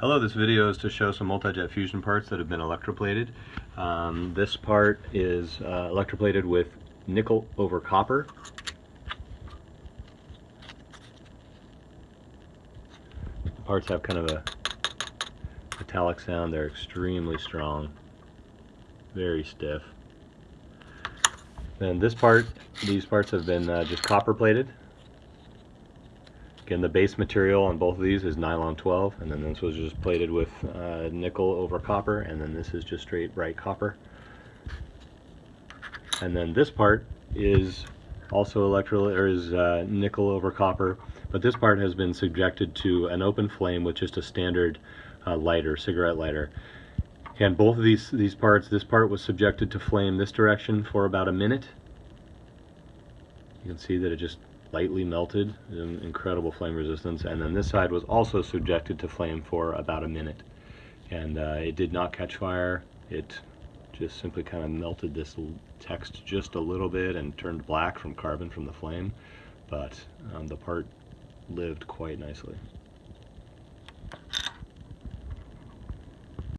Hello, this video is to show some multi-jet fusion parts that have been electroplated. Um, this part is uh, electroplated with nickel over copper. The parts have kind of a metallic sound. They're extremely strong, very stiff. Then this part, these parts have been uh, just copper plated. Again, the base material on both of these is nylon 12, and then this was just plated with uh, nickel over copper, and then this is just straight bright copper. And then this part is also electro or is uh, nickel over copper, but this part has been subjected to an open flame with just a standard uh, lighter, cigarette lighter. And both of these these parts, this part was subjected to flame this direction for about a minute. You can see that it just lightly melted, incredible flame resistance, and then this side was also subjected to flame for about a minute. And uh, it did not catch fire, it just simply kind of melted this text just a little bit and turned black from carbon from the flame, but um, the part lived quite nicely.